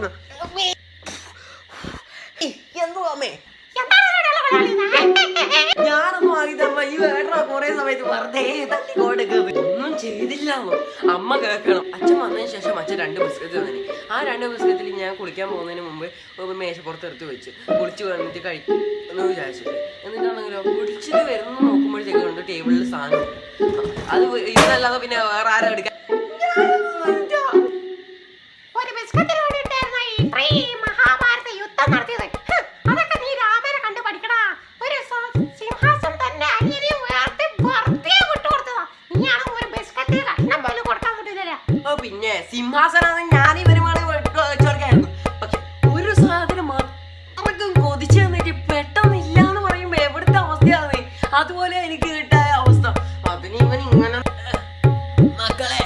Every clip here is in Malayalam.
പറയുന്നത് എന്തുവാ അമ്മേ? ഞാനൊന്നും ആകിതമ്മ ഈ വേട്ടറ കൊറേ സമയത്ത് വെറുതെ തട്ടി ഒന്നും ചെയ്തില്ല അമ്മ. കേൾക്കണം. അച്ഛൻ വന്നതിന് ശേഷം അച്ഛൻ രണ്ട് പുസ്തകത്തിൽ തന്നെ ആ രണ്ട് പുസ്തകത്തിൽ ഞാൻ കുളിക്കാൻ പോകുന്നതിന് മുമ്പ് മേശപ്പുറത്ത് എടുത്ത് വെച്ച് കുളിച്ച് വന്നിട്ട് കഴിക്കും എന്ന് വിചാരിച്ചു എന്നിട്ടാണെങ്കിലോ കുളിച്ചിട്ട് വരുന്ന നോക്കുമ്പോഴത്തേക്കുണ്ട് ടേബിളിൽ സാധനം അത് ഇതല്ലാതെ പിന്നെ വേറെ ആരും എടുക്കാൻ പിന്നെ സിംഹാസനം ഞാൻ ഇവരുമാണ് വെച്ചോർക്കായിരുന്നു പക്ഷെ ഒരു സാധനം അത്രക്കും കൊതിച്ചു തന്നിട്ട് പെട്ടെന്ന് എന്ന് പറയുമ്പോ എവിടുത്തെ അവസ്ഥയാണ് അതുപോലെ എനിക്ക് കിട്ടായ അവസ്ഥ. അതിന് ഇവൻ ഇങ്ങനെ മക്കളെ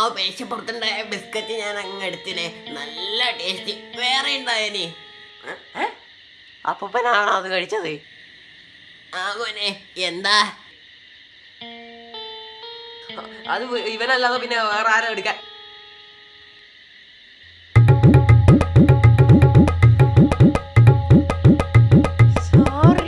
ആ മേശപ്പുറത്തുണ്ടായ ബിസ്ക്കറ്റ് ഞാൻ അങ്ങ് എടുത്തിനെ നല്ല ടേസ്റ്റ്. വേറെ ഉണ്ടായനി അപ്പനാണോ അത് കഴിച്ചത്? ആ മോനെ എന്താ? അത് ഇവനല്ലാതെ പിന്നെ വേറെ ആരും എടുക്കാൻ? സോറി